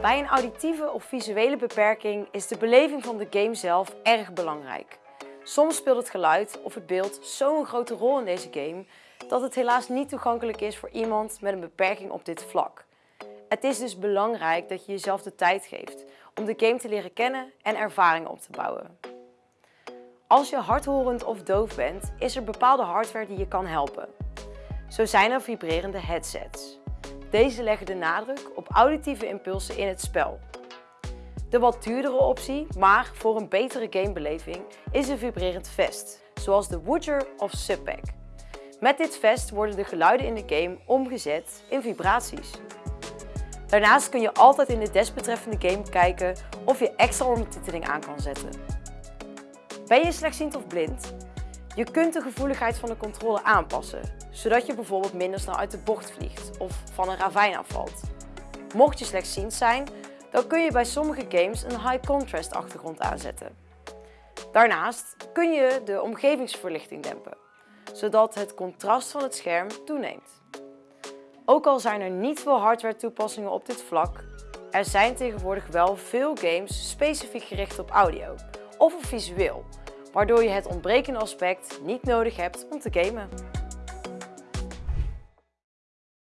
Bij een auditieve of visuele beperking is de beleving van de game zelf erg belangrijk. Soms speelt het geluid of het beeld zo'n grote rol in deze game dat het helaas niet toegankelijk is voor iemand met een beperking op dit vlak. Het is dus belangrijk dat je jezelf de tijd geeft om de game te leren kennen en ervaringen op te bouwen. Als je hardhorend of doof bent, is er bepaalde hardware die je kan helpen. Zo zijn er vibrerende headsets. Deze leggen de nadruk op auditieve impulsen in het spel. De wat duurdere optie, maar voor een betere gamebeleving, is een vibrerend vest, zoals de Woodger of Subpack. Met dit vest worden de geluiden in de game omgezet in vibraties. Daarnaast kun je altijd in de desbetreffende game kijken of je extra ondertiteling aan kan zetten. Ben je slechtziend of blind? Je kunt de gevoeligheid van de controle aanpassen, zodat je bijvoorbeeld minder snel uit de bocht vliegt of van een ravijn afvalt. Mocht je slechtziend zijn, dan kun je bij sommige games een high contrast achtergrond aanzetten. Daarnaast kun je de omgevingsverlichting dempen, zodat het contrast van het scherm toeneemt. Ook al zijn er niet veel hardware toepassingen op dit vlak, er zijn tegenwoordig wel veel games specifiek gericht op audio of op visueel, waardoor je het ontbrekende aspect niet nodig hebt om te gamen.